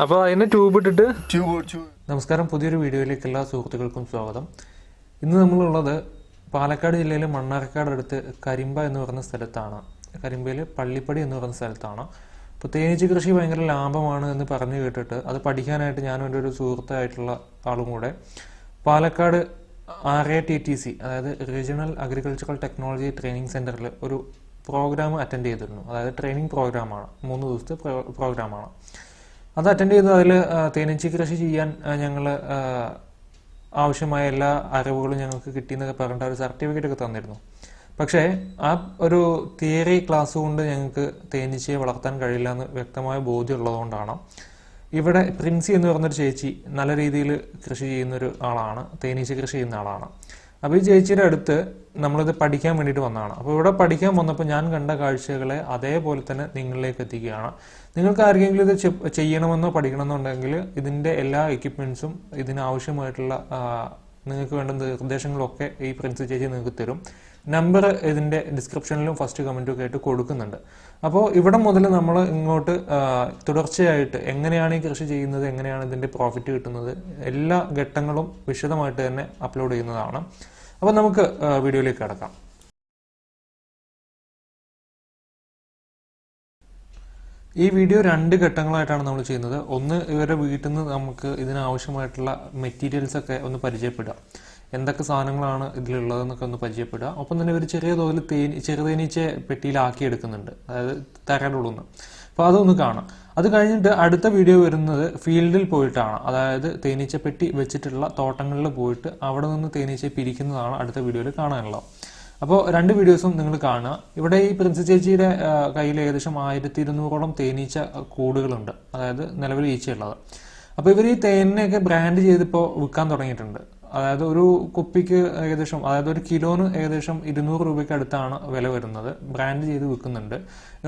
അപ്പോൾ അതിന് ട്യൂബ് ഇട്ടിട്ട് ട്യൂബ് നമസ്കാരം. പുതിയൊരു വീഡിയോയിലേക്ക് എല്ലാ സുഹൃത്തുക്കൾക്കും സ്വാഗതം. ഇന്ന് നമ്മളുള്ളത് പാലക്കാട് ജില്ലയിലെ മണ്ണാർക്കാട് അടുത്ത് കരിമ്പ എന്ന് പറയുന്ന സ്ഥലത്താണ്. കരിമ്പയിൽ പള്ളിപ്പടി എന്ന് പറയുന്ന സ്ഥലത്താണ്. അപ്പോൾ തേനീച്ച കൃഷി ഭയങ്കര ലാഭമാണ് എന്ന് പറഞ്ഞു കേട്ടിട്ട് അത് പഠിക്കാനായിട്ട് ഞാനും എന്റെ ഒരു സുഹൃത്തായിട്ടുള്ള ആളും കൂടെ Palakkad R A T T C അതായത് റീജിയണൽ അഗ്രികൾച്ചറൽ ടെക്നോളജി ട്രെയിനിങ് സെന്ററിൽ ഒരു പ്രോഗ്രാം അറ്റൻഡ് ചെയ്തിരുന്നു. അതായത് ട്രെയിനിങ് പ്രോഗ്രാമാണ് മൂന്ന് ദിവസത്തെ പ്രോ- പ്രോഗ്രാമാണ് അത് അറ്റൻഡ് ചെയ്ത് അതിൽ തേനീച്ച കൃഷി ചെയ്യാൻ ഞങ്ങൾ ആവശ്യമായ എല്ലാ അറിവുകളും ഞങ്ങൾക്ക് കിട്ടി എന്നൊക്കെ പറഞ്ഞിട്ട് ഒരു സർട്ടിഫിക്കറ്റ് ഒക്കെ തന്നിരുന്നു. പക്ഷേ ആ ഒരു തിയറി ക്ലാസ് കൊണ്ട് ഞങ്ങൾക്ക് തേനീച്ചയെ വളർത്താൻ കഴിയില്ല എന്ന് വ്യക്തമായ ബോധ്യം ഉള്ളതുകൊണ്ടാണ്. ഇവിടെ പ്രിൻസി എന്ന് പറഞ്ഞൊരു ചേച്ചി നല്ല രീതിയിൽ കൃഷി ചെയ്യുന്നൊരു ആളാണ് തേനീച്ച കൃഷി ചെയ്യുന്ന ആളാണ്. അപ്പോൾ ഈ ചേച്ചിയുടെ അടുത്ത് നമ്മളിത് പഠിക്കാൻ വേണ്ടിയിട്ട് വന്നതാണ്. അപ്പോൾ ഇവിടെ പഠിക്കാൻ വന്നപ്പോൾ ഞാൻ കണ്ട കാഴ്ചകളെ അതേപോലെ തന്നെ നിങ്ങളിലേക്ക് എത്തിക്കുകയാണ്. നിങ്ങൾക്ക് ആർക്കെങ്കിലും ഇത് ചെയ്യണമെന്നോ പഠിക്കണമെന്നുണ്ടെങ്കിൽ ഇതിന്റെ എല്ലാ എക്യുപ്മെൻസും ഇതിനാവശ്യമായിട്ടുള്ള നിങ്ങൾക്ക് വേണ്ട നിർദ്ദേശങ്ങളൊക്കെ ഈ പ്രിൻസ് ചേച്ചി നിങ്ങൾക്ക് തരും. നമ്പർ ഇതിന്റെ ഡിസ്ക്രിപ്ഷനിലും ഫസ്റ്റ് കമന്റും ആയിട്ട് കൊടുക്കുന്നുണ്ട്. അപ്പോൾ ഇവിടെ മുതൽ നമ്മൾ ഇങ്ങോട്ട് തുടർച്ചയായിട്ട് എങ്ങനെയാണ് ഈ കൃഷി ചെയ്യുന്നത് എങ്ങനെയാണ് ഇതിന്റെ പ്രോഫിറ്റ് കിട്ടുന്നത് എല്ലാ ഘട്ടങ്ങളും വിശദമായിട്ട് തന്നെ അപ്ലോഡ് ചെയ്യുന്നതാണ്. അപ്പോൾ നമുക്ക് വീഡിയോയിലേക്ക് കിടക്കാം. ഈ വീഡിയോ രണ്ട് ഘട്ടങ്ങളായിട്ടാണ് നമ്മൾ ചെയ്യുന്നത്. ഒന്ന് ഇവരുടെ വീട്ടിൽ നിന്ന് നമുക്ക് ഇതിനാവശ്യമായിട്ടുള്ള മെറ്റീരിയൽസ് ഒക്കെ ഒന്ന് പരിചയപ്പെടുക. എന്തൊക്കെ സാധനങ്ങളാണ് ഇതിലുള്ളതെന്നൊക്കെ ഒന്ന് പരിചയപ്പെടുക. ഒപ്പം തന്നെ ഒരു ചെറിയ തോതിൽ തേനി ചെറുതേനീച്ച പെട്ടിയിലാക്കി എടുക്കുന്നുണ്ട് അതായത് തരടുള്ളുന്ന് അപ്പൊ അതൊന്ന് കാണാം. അത് കഴിഞ്ഞിട്ട് അടുത്ത വീഡിയോ വരുന്നത് ഫീൽഡിൽ പോയിട്ടാണ്. അതായത് തേനീച്ചപ്പെട്ടി വെച്ചിട്ടുള്ള തോട്ടങ്ങളിൽ പോയിട്ട് അവിടെ നിന്ന് തേനീച്ച പിരിക്കുന്നതാണ് അടുത്ത വീഡിയോയിൽ കാണാനുള്ളത്. അപ്പോൾ രണ്ട് വീഡിയോസും നിങ്ങൾ കാണുക. ഇവിടെ ഈ പ്രിൻസ് ചേച്ചിയുടെ കയ്യിൽ ഏകദേശം ആയിരത്തി ഇരുന്നൂറോളം തേനീച്ച കൂടുകളുണ്ട്. അതായത് നിലവിൽ ഈച്ചയുള്ളത്. അപ്പോൾ ഇവർ ഈ തേനിനെയൊക്കെ ബ്രാൻഡ് ചെയ്തിപ്പോൾ വിൽക്കാൻ തുടങ്ങിയിട്ടുണ്ട്. അതായത് ഒരു കുപ്പിക്ക് ഏകദേശം അതായത് ഒരു കിലോന് ഏകദേശം ഇരുന്നൂറ് രൂപയ്ക്ക് അടുത്താണ് വില വരുന്നത്. ബ്രാൻഡ് ചെയ്ത് വിൽക്കുന്നുണ്ട്.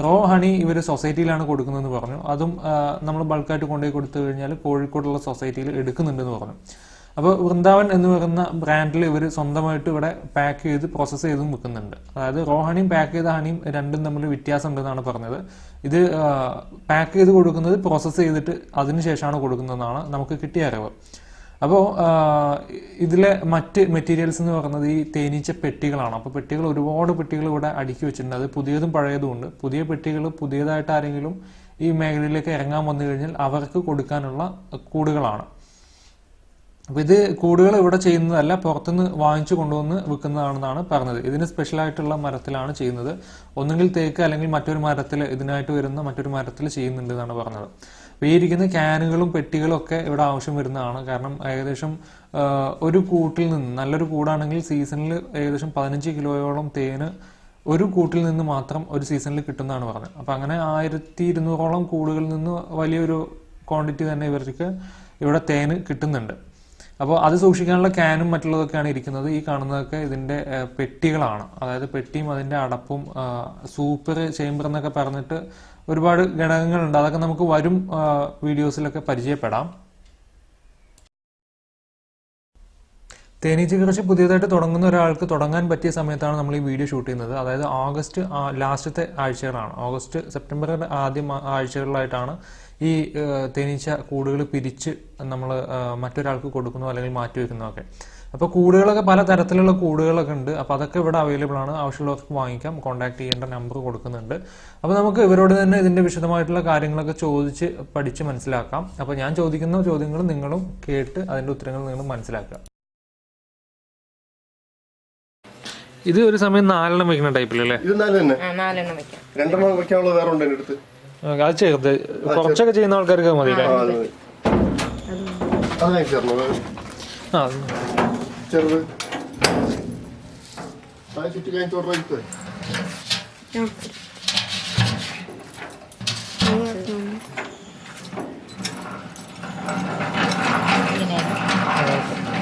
റോ ഹണി ഇവർ സൊസൈറ്റിയിലാണ് കൊടുക്കുന്നതെന്ന് പറഞ്ഞു. അതും നമ്മൾ ബൾക്കായിട്ട് കൊണ്ടുപോയി കൊടുത്തു കഴിഞ്ഞാൽ കോഴിക്കോടുള്ള സൊസൈറ്റിയിൽ എടുക്കുന്നുണ്ടെന്ന് പറഞ്ഞു. അപ്പോൾ വൃന്ദാവൻ എന്ന് പറയുന്ന ബ്രാൻഡിൽ ഇവർ സ്വന്തമായിട്ട് ഇവിടെ പാക്ക് ചെയ്ത് പ്രോസസ്സ് ചെയ്തും വിൽക്കുന്നുണ്ട്. അതായത് റോ ഹണിയും പാക്ക് ചെയ്ത ഹണിയും രണ്ടും തമ്മിൽ വ്യത്യാസം ഉണ്ടെന്നാണ് പറഞ്ഞത്. ഇത് പാക്ക് ചെയ്ത് കൊടുക്കുന്നത് പ്രോസസ്സ് ചെയ്തിട്ട് അതിനുശേഷമാണ് കൊടുക്കുന്നതെന്നാണ് നമുക്ക് കിട്ടിയ അറിവ്. അപ്പോൾ ഇതിലെ മറ്റ് മെറ്റീരിയൽസ് എന്ന് പറയുന്നത് ഈ തേനീച്ച പെട്ടികളാണ്. അപ്പോൾ പെട്ടികൾ ഒരുപാട് പെട്ടികൾ ഇവിടെ അടുക്കി വെച്ചിട്ടുണ്ട്. അത് പുതിയതും പഴയതും ഉണ്ട്. പുതിയ പെട്ടികൾ പുതിയതായിട്ട് ആരെങ്കിലും ഈ മേഖലയിലേക്ക് ഇറങ്ങാൻ വന്നു കഴിഞ്ഞാൽ അവർക്ക് കൊടുക്കാനുള്ള കൂടുകളാണ്. അപ്പോൾ ഇത് കൂടുകൾ ഇവിടെ ചെയ്യുന്നതല്ല പുറത്തുനിന്ന് വാങ്ങിച്ചു കൊണ്ടുവന്ന് വിൽക്കുന്നതാണെന്നാണ് പറഞ്ഞത്. ഇതിന് സ്പെഷ്യൽ ആയിട്ടുള്ള മരത്തിലാണ് ചെയ്യുന്നത്. ഒന്നുകിൽ തേക്ക് അല്ലെങ്കിൽ മറ്റൊരു മരത്തിൽ ഇതിനായിട്ട് വരുന്ന മറ്റൊരു മരത്തിൽ ചെയ്യുന്നുണ്ട് എന്നാണ് പറഞ്ഞത്. അപ്പോൾ ഇരിക്കുന്ന ക്യാനുകളും പെട്ടികളും ഒക്കെ ഇവിടെ ആവശ്യം വരുന്നതാണ്. കാരണം ഏകദേശം ഒരു കൂട്ടിൽ നിന്ന് നല്ലൊരു കൂടാണെങ്കിൽ സീസണിൽ ഏകദേശം പതിനഞ്ച് കിലോയോളം തേന് ഒരു കൂട്ടിൽ നിന്ന് മാത്രം ഒരു സീസണിൽ കിട്ടുന്നതാണ് പറഞ്ഞത്. അപ്പം അങ്ങനെ ആയിരത്തി ഇരുന്നൂറോളം കൂടുകളിൽ നിന്ന് വലിയൊരു ക്വാണ്ടിറ്റി തന്നെ ഇവർക്ക് ഇവിടെ തേന് കിട്ടുന്നുണ്ട്. അപ്പോൾ അത് സൂക്ഷിക്കാനുള്ള ക്യാനും മറ്റുള്ളതൊക്കെയാണ് ഇരിക്കുന്നത്. ഈ കാണുന്നതൊക്കെ ഇതിന്റെ പെട്ടികളാണ്. അതായത് പെട്ടിയും അതിന്റെ അടപ്പും സൂപ്പർ ചേമ്പർ എന്നൊക്കെ പറഞ്ഞിട്ട് ഒരുപാട് ഘടകങ്ങളുണ്ട്. അതൊക്കെ നമുക്ക് വരും വീഡിയോസിലൊക്കെ പരിചയപ്പെടാം. തേനീച്ച കൃഷി പുതിയതായിട്ട് തുടങ്ങുന്ന ഒരാൾക്ക് തുടങ്ങാൻ പറ്റിയ സമയത്താണ് നമ്മൾ ഈ വീഡിയോ ഷൂട്ട് ചെയ്യുന്നത്. അതായത് ഓഗസ്റ്റ് ലാസ്റ്റത്തെ ആഴ്ചകളാണ്. ഓഗസ്റ്റ് സെപ്റ്റംബറിന്റെ ആദ്യ ആഴ്ചകളിലായിട്ടാണ് ഈ തേനീച്ച കൂടുകൾ പിരിച്ച് നമ്മൾ മറ്റൊരാൾക്ക് കൊടുക്കുന്നോ അല്ലെങ്കിൽ മാറ്റി വെക്കുന്നതൊക്കെ അപ്പോൾ കൂടുകളൊക്കെ പല തരത്തിലുള്ള കൂടുകളൊക്കെ ഉണ്ട്. അപ്പോൾ അതൊക്കെ ഇവിടെ അവൈലബിൾ ആണ്. ആവശ്യമുള്ളവർക്ക് വാങ്ങിക്കാം. കോൺടാക്ട് ചെയ്യേണ്ട നമ്പർ കൊടുക്കുന്നുണ്ട്. അപ്പോൾ നമുക്ക് ഇവരോട് തന്നെ ഇതിന്റെ വിശദമായിട്ടുള്ള കാര്യങ്ങളൊക്കെ ചോദിച്ച് പഠിച്ച് മനസ്സിലാക്കാം. അപ്പോൾ ഞാൻ ചോദിക്കുന്ന ചോദ്യങ്ങൾ നിങ്ങളും കേട്ട് അതിന്റെ ഉത്തരങ്ങൾ നിങ്ങൾ മനസ്സിലാക്കുക. ഇത് ഒരു സമയം നാലെണ്ണം വെക്കുന്ന ടൈപ്പിലല്ലേ ഇത് നാലെണ്ണം. രണ്ടെണ്ണം വെക്കാനുള്ള വേറെ ഉണ്ട് എന്റെ അടുത്ത്? അത് ചേർത്ത് കുറച്ചൊക്കെ ചെയ്യുന്ന ആൾക്കാർക്ക് മതി. അത്. ആ ചെറുത്. അത് ചുറ്റി കഴിഞ്ഞ റൈറ്റ്.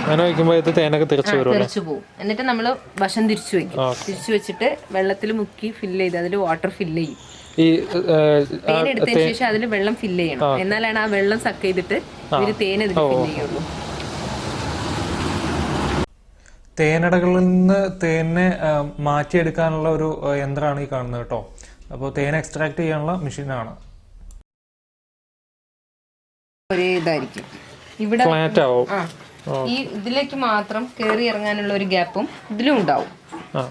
അങ്ങനെ വയ്ക്കുമ്പോൾ ഇത് തേനൊക്കെ തിരിച്ചു വരും തെറിച്ചു പോകും എന്നിട്ട് നമ്മൾ വശം തിരിച്ചു വെക്കും തിരിച്ചു വെച്ചിട്ട് വെള്ളത്തിൽ മുക്കി ഫില്ല് ചെയ്ത് അതിൽ വാട്ടർ ഫില്ല് ചെയ്യും. ഈ എടുത്തതിന് ശേഷം അതിൽ വെള്ളം ഫില്ല് ചെയ്യണം. എന്നാലാണ് ആ വെള്ളം സക്ക് ചെയ്തിട്ട് ഇവർ തേൻ അതിൽ ഫില്ല് ചെയ്യുള്ളൂ. തേനടകളിൽ നിന്ന് തേനെ മാറ്റിയെടുക്കാനുള്ള ഒരു യന്ത്രമാണ് ഈ കാണുന്നത് കേട്ടോ. അപ്പോൾ തേൻ എക്സ്ട്രാക്ട് ചെയ്യാനുള്ള മെഷീനാണ് ഒരേ ഇതായിരിക്കും. ഇവിടെ ഫ്ലാറ്റ് ആവും. ഈ ഇതിലേക്ക് മാത്രം കയറി ഇറങ്ങാനുള്ള ഒരു ഗ്യാപ്പും ഇതിലും ഉണ്ടാവും. ആ.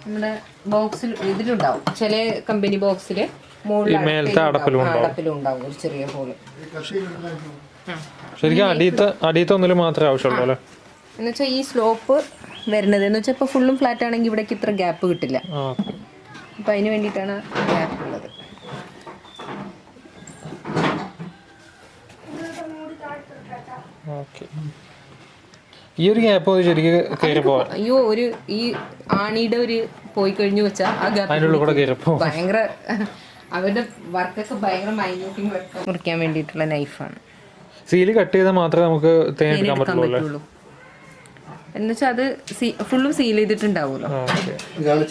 നമ്മുടെ ബോക്സിൽ ഇതിലും ഉണ്ടാവും. ചില കമ്പനി ബോക്സിൽ മുകളിൽ മേലത്തെ അടപ്പിലും അടപ്പിലും ഉണ്ടാവും. ഒരു ചെറിയ ഹോൾ ശരിക്കും അടിയത്തെ അടിയത്തെ ഒന്നിലും മാത്രമേ ആവശ്യമുള്ളൂ അല്ലേ? എന്ന് വെച്ചാൽ ഈ സ്ലോപ്പ് വരുന്നത്. എന്ന് വെച്ചാൽ ഇപ്പോൾ ഫുള്ളും ഫ്ലാറ്റ് ആണെങ്കിൽ ഇവിടേക്ക് ഇത്ര ഗ്യാപ്പ് കിട്ടില്ല. അപ്പം അതിന് വേണ്ടിയിട്ടാണ് ഗ്യാപ്പ് ഉള്ളത്. ഈ ഒരു ഗ്യാപ്പ് ശരിക്കും അയ്യോ ഒരു ഈ ആണിയുടെ ഒരു പോയി കഴിഞ്ഞു വെച്ചാൽ ആ ഗ്യാപ്പ് ഭയങ്കര അവരുടെ വർക്കൊക്കെ ഭയങ്കര മൈന്യൂട്ടിങ് വർക്ക് മുറിക്കാൻ വേണ്ടിയിട്ടുള്ള നൈഫാണ് സീൽ കട്ട് ചെയ്താൽ മാത്രമേ നമുക്ക് തേൻ എടുക്കാൻ പറ്റുള്ളൂ. എന്നുവെച്ചാൽ അത് ഫുള്ളും സീൽ ചെയ്തിട്ടുണ്ടാവുമല്ലോ. ഓക്കെ. ഇതാണ്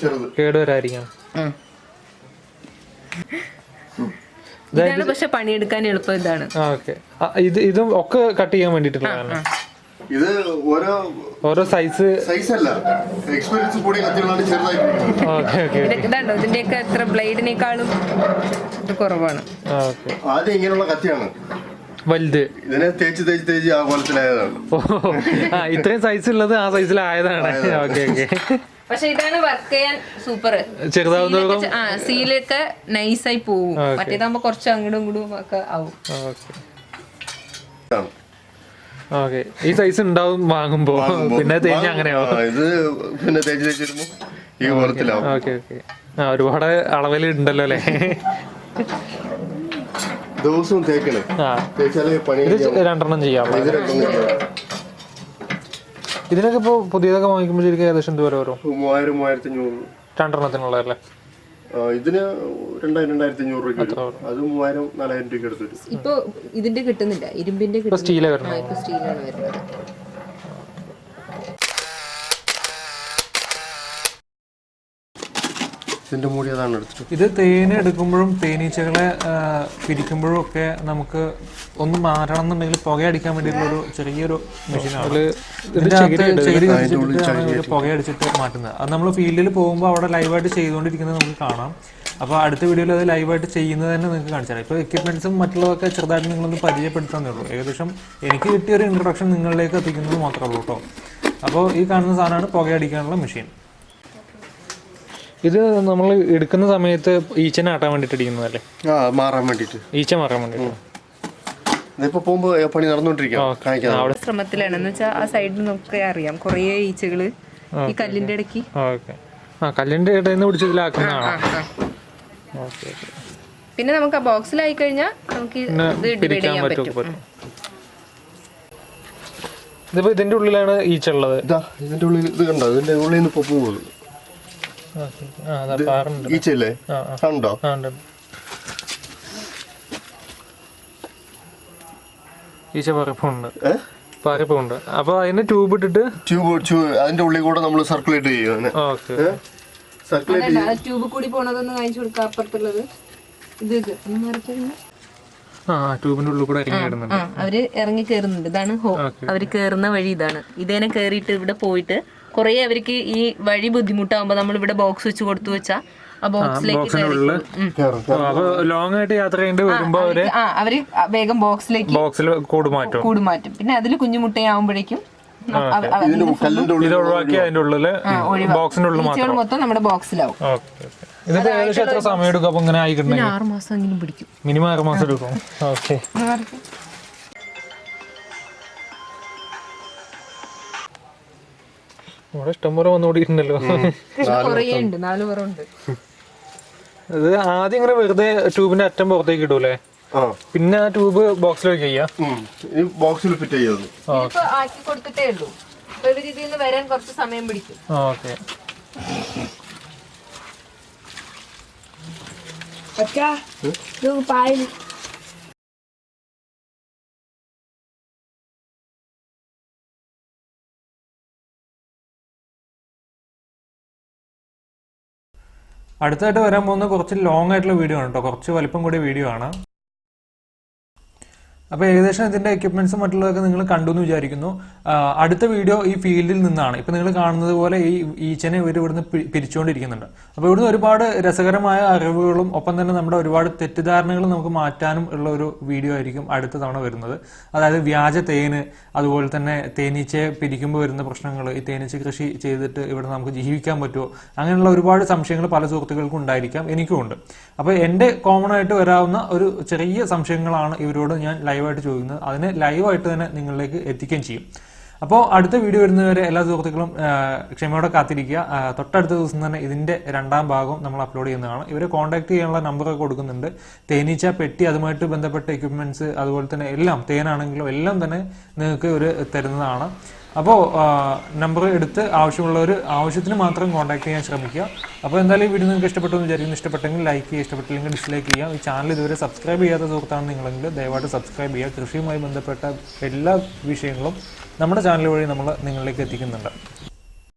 കേട് പക്ഷെ പണിയെടുക്കാൻ എളുപ്പം ഇതാണ്. ഇത് ഇതും ഒക്കെ കട്ട് ചെയ്യാൻ വേണ്ടിയിട്ടുള്ളതാണ് ഇത് ഓരോ ഓരോ സൈസ് സൈസ് അല്ല. എക്സ്പീരിയൻസ് കൂടിയ കത്തികളാണ് ചെറുതായിട്ട് ഓക്കെ ഓക്കെ ഇതാണ്ടോ ഇതിന്റെയൊക്കെ എത്ര ബ്ലേഡിനേക്കാളും ഇത് കുറവാണ്. ഓക്കെ. ആദ്യം ഇങ്ങനെയുള്ള കത്തിയാണ്. വലുത്. ഇതിനെ തേച്ച് തേച്ച് തേച്ച് ആ കോലത്തിലായതാണ്. ഓ ആ ഇത്രയും സൈസ് ഉള്ളത് ആ സൈസിലായതാണ് ഓക്കെ ഓക്കെ. പക്ഷെ ഇതാണ് വർക്ക് ചെയ്യാൻ സൂപ്പർ ചെറുതാവുന്നതോറും ആ സീലൊക്കെ നൈസായി പോവും. മറ്റേതാകുമ്പോ കുറച്ച് അങ്ങോട്ടും ഇങ്ങോട്ടും ഒക്കെ ആവും. ഓക്കെ. ഓക്കെ. ഈ സൈസ് ഉണ്ടാവും വാങ്ങുമ്പോ. പിന്നെ തേഞ്ഞ അങ്ങനെയാവും ഇത് പിന്നെ തേച്ച് തേച്ചിടുമ്പോ ഈ കോലത്തിലാവും. Okay okay. ആ ഒരുപാട് അളവിൽ ഉണ്ടല്ലോ അല്ലേ? ദിവസവും തേക്കണേ തേച്ചാലേ പണി ഇത് രണ്ടെണ്ണം ചെയ്യാം. ഇത് രണ്ടൊന്നും ചെയ്യാം. ഇതിനൊക്കെ ഇപ്പോൾ പുതിയതൊക്കെ വാങ്ങിക്കുമ്പോൾ ശരിക്കും ഏകദേശം എന്ത് വരെ? മൂവായിരം മൂവായിരത്തി അഞ്ഞൂറ് രണ്ടെണ്ണത്തിനുള്ളതല്ലേ അല്ലേ ഇതിന് രണ്ടായിരം രണ്ടായിരത്തി അഞ്ഞൂറ് രൂപ അത് മൂവായിരം നാലായിരം രൂപയ്ക്ക് എടുത്ത് ഇപ്പൊ ഇതിന്റെ കിട്ടുന്നില്ല. ഇരുമ്പിന്റെ ഇപ്പൊ ഇപ്പൊ സ്റ്റീലാണ് വരുന്നത്. ഇതിന്റെ മൂടി അതാണ് എടുത്തിട്ട് ഇത് തേൻ എടുക്കുമ്പോഴും തേനീച്ചകളെ പിരിക്കുമ്പോഴും ഒക്കെ നമുക്ക് ഒന്ന് മാറണം എന്നുണ്ടെങ്കിൽ പുകയടിക്കാൻ വേണ്ടിയിട്ടുള്ള ഒരു ചെറിയൊരു മെഷീനാണ് പുകയടിച്ചിട്ട് മാറ്റുന്നത്. അത് നമ്മൾ ഫീൽഡിൽ പോകുമ്പോൾ അവിടെ ലൈവായിട്ട് ചെയ്തുകൊണ്ടിരിക്കുന്നത് നമുക്ക് കാണാം. അപ്പോൾ അടുത്ത വീഡിയോയിൽ അത് ലൈവായിട്ട് ചെയ്യുന്നത് തന്നെ നിങ്ങൾക്ക് കാണിച്ചു തരാം ഇപ്പോൾ എക്യുപ്മെന്റ്സും മറ്റുള്ളതൊക്കെ ചെറുതായിട്ട് നിങ്ങളൊന്ന് പരിചയപ്പെടുത്താന്നേ ഉള്ളൂ. ഏകദേശം എനിക്ക് കിട്ടിയ ഒരു ഇൻട്രൊഡക്ഷൻ നിങ്ങളിലേക്ക് എത്തിക്കുന്നത് മാത്രമേ ഉള്ളൂ കേട്ടോ അപ്പോൾ ഈ കാണുന്ന സാധനമാണ് പുകയടിക്കാനുള്ള മെഷീൻ ഇത് നമ്മൾ എടുക്കുന്ന സമയത്ത് ഈച്ചനെ ആട്ടാൻ വേണ്ടിയിട്ട് അടിക്കുന്നതല്ലേ ആ മാറാൻ വേണ്ടിട്ട് ഈച്ച മാറാൻ വേണ്ടിയിട്ട്. ഇതിപ്പോ പോകുമ്പോ പണി നടന്നുകൊണ്ടിരിക്കാം ശ്രമത്തിലാണ് എന്ന് വെച്ചാൽ ആ സൈഡിൽ നമുക്ക് അറിയാം. കുറേ ഈച്ചകൾ ഈ കല്ലിന്റെ ഇടയ്ക്ക്. ഓക്കെ. ആ കല്ലിന്റെ ഇടയിൽ നിന്ന് പിടിച്ച് ഇതിലാക്കുന്നതാണോ ആ, ആ. Okay okay. പിന്നെ നമുക്ക് ആ ബോക്സിലായി കഴിഞ്ഞാൽ നമുക്ക് ഡിവൈഡ് ചെയ്യാൻ പറ്റും ഇതിപ്പോ ഇതിന്റെ ഉള്ളിലാണ് ഈച്ച ഉള്ളത്. ഇതാ ഇതിന്റെ ഉള്ളിൽ ഇത് കണ്ടോ? ഇതിന്റെ ഉള്ളിൽ നിന്ന് ഇപ്പൊ പോകുന്നത് ഓക്കെ ആ അതാ പാറുണ്ട് ഈച്ചയില്ലേ ഉണ്ട്. ഈച്ച പറപ്പുണ്ട് പറപ്പുണ്ട് അപ്പൊ അതിന് ട്യൂബ് ഇട്ടിട്ട് ട്യൂബ് അതിന്റെ ഉള്ളിൽ കൂടെ നമ്മൾ സർക്കുലേറ്റ് ചെയ്യും സർക്കുലേറ്റ് ട്യൂബ് കൂടി പോണതൊന്ന് കാണിച്ചു കൊടുക്കാം അപ്പുറത്തുള്ളത് ഇത് ഇത് ട്യൂബിന്റെ ഉള്ളിൽ കൂടെ അവർ ഇറങ്ങി കേറുന്നുണ്ട് ഇതാണ് ഹോ അവർ കയറുന്ന വഴി ഇതാണ് ഇതേനെ കയറിയിട്ട് ഇവിടെ പോയിട്ട് കുറേ അവർക്ക് ഈ വഴി ബുദ്ധിമുട്ടാകുമ്പോ നമ്മൾ ഇവിടെ ബോക്സ് വെച്ച് കൊടുത്തു വെച്ചാ ആ ബോക്സിലേക്ക് അപ്പൊ ലോങ് ആയിട്ട് യാത്ര ചെയ്യേണ്ടി വരുമ്പോ അവർ അവർ വേഗം ബോക്സിലേക്ക് ബോക്സിൽ കൂട് മാറ്റും കൂട് മാറ്റും പിന്നെ അതിൽ കുഞ്ഞുമുട്ടയാവുമ്പോഴേക്കും ഇത് ഒഴിവാക്കി അതിന്റെ ഉള്ളിൽ ബോക്സിന്റെ ഉള്ളിൽ മാത്രം. ഈച്ചകൾ മൊത്തം നമ്മുടെ ബോക്സിലാവും ഇതിപ്പോ ഏകദേശം എത്ര സമയം എടുക്കും? അപ്പൊ ഇങ്ങനെ ആയിക്കിട്ടുണ്ടെങ്കിൽ ആറ് മാസം എങ്കിലും പിടിക്കും. മിനിമം ആറ് മാസം എടുക്കും. ഓക്കെ. ഇവിടെ ഇഷ്ടംപോലെ വന്നുകൂടിയിട്ടുണ്ടല്ലോ. ഇത് ആദ്യം ഇങ്ങനെ വെറുതെ ട്യൂബിന്റെ അറ്റം പുറത്തേക്ക് ഇടൂലേ? ആ. പിന്നെ ആ ട്യൂബ് ബോക്സിലേക്ക് ചെയ്യാം. ബോക്സിൽ ഫിറ്റ് ചെയ്യാം ഇപ്പൊ ആക്കി കൊടുത്തിട്ടേ ഉള്ളൂ. ഇവർ നിന്ന് വരാൻ കുറച്ച് സമയം പിടിക്കും. ഓക്കെ. അടുത്തായിട്ട് വരാൻ പോകുന്ന കുറച്ച് ലോങ് ആയിട്ടുള്ള വീഡിയോ ആണ് കേട്ടോ കുറച്ച് വലിപ്പം കൂടിയ വീഡിയോ ആണ്. അപ്പോൾ ഏകദേശം ഇതിന്റെ എക്യുപ്മെന്റ്സും മറ്റുള്ളതൊക്കെ നിങ്ങൾ കണ്ടു എന്ന് വിചാരിക്കുന്നു അടുത്ത വീഡിയോ ഈ ഫീൽഡിൽ നിന്നാണ്. ഇപ്പൊ നിങ്ങൾ കാണുന്നത് പോലെ ഈ ഈച്ചനെ ഇവർ ഇവിടുന്ന് പിരിച്ചുകൊണ്ടിരിക്കുന്നുണ്ട് അപ്പോൾ ഇവിടുന്ന് ഒരുപാട് രസകരമായ അറിവുകളും ഒപ്പം തന്നെ നമ്മുടെ ഒരുപാട് തെറ്റിദ്ധാരണകളും നമുക്ക് മാറ്റാനും ഉള്ള ഒരു വീഡിയോ ആയിരിക്കും അടുത്ത തവണ വരുന്നത്. അതായത് വ്യാജ തേന് അതുപോലെ തന്നെ തേനീച്ചയെ പിരിക്കുമ്പോൾ വരുന്ന പ്രശ്നങ്ങൾ ഈ തേനീച്ച കൃഷി ചെയ്തിട്ട് ഇവിടെ നമുക്ക് ജീവിക്കാൻ പറ്റുമോ അങ്ങനെയുള്ള ഒരുപാട് സംശയങ്ങൾ പല സുഹൃത്തുക്കൾക്കും ഉണ്ടായിരിക്കാം എനിക്കും ഉണ്ട് അപ്പോൾ എന്റെ കോമൺ ആയിട്ട് വരാവുന്ന ഒരു ചെറിയ സംശയങ്ങളാണ് ഇവരോട് ഞാൻ ലൈവായിട്ട് ചോദിക്കുന്നത്. അതിനെ ലൈവായിട്ട് തന്നെ നിങ്ങളിലേക്ക് എത്തിക്കുകയും ചെയ്യും. അപ്പോൾ അടുത്ത വീഡിയോ വരുന്നവരെ എല്ലാ സുഹൃത്തുക്കളും ക്ഷമയോടെ കാത്തിരിക്കുക. തൊട്ടടുത്ത ദിവസം തന്നെ ഇതിന്റെ രണ്ടാം ഭാഗം നമ്മൾ അപ്ലോഡ് ചെയ്യുന്നതാണ് ഇവരെ കോൺടാക്ട് ചെയ്യാനുള്ള നമ്പറൊക്കെ കൊടുക്കുന്നുണ്ട്. തേനീച്ച പെട്ടി അതുമായിട്ട് ബന്ധപ്പെട്ട എക്യുപ്മെന്റ്സ് അതുപോലെ തന്നെ എല്ലാം തേനാണെങ്കിലും എല്ലാം തന്നെ നിങ്ങൾക്ക് ഒരു തരുന്നതാണ്. അപ്പോൾ നമ്പർ എടുത്ത് ആവശ്യമുള്ളവർ ആവശ്യത്തിന് മാത്രം കോൺടാക്ട് ചെയ്യാൻ ശ്രമിക്കുക. അപ്പോൾ എന്തായാലും ഈ വീഡിയോ നിങ്ങൾക്ക് ഇഷ്ടപ്പെട്ടു എന്ന് വിചാരിക്കുന്നു. ഇഷ്ടപ്പെട്ടെങ്കിൽ ലൈക്ക് ചെയ്യുക ഇഷ്ടപ്പെട്ടില്ലെങ്കിൽ ഡിസ്ലൈക്ക് ചെയ്യുക. ഈ ചാനൽ ഇതുവരെ സബ്സ്ക്രൈബ് ചെയ്യാത്ത സുഹൃത്താണ് നിങ്ങളെങ്കിൽ ദയവായിട്ട് സബ്സ്ക്രൈബ് ചെയ്യുക. കൃഷിയുമായി ബന്ധപ്പെട്ട എല്ലാ വിഷയങ്ങളും നമ്മുടെ ചാനൽ വഴി നമ്മൾ നിങ്ങളിലേക്ക് എത്തിക്കുന്നുണ്ട്.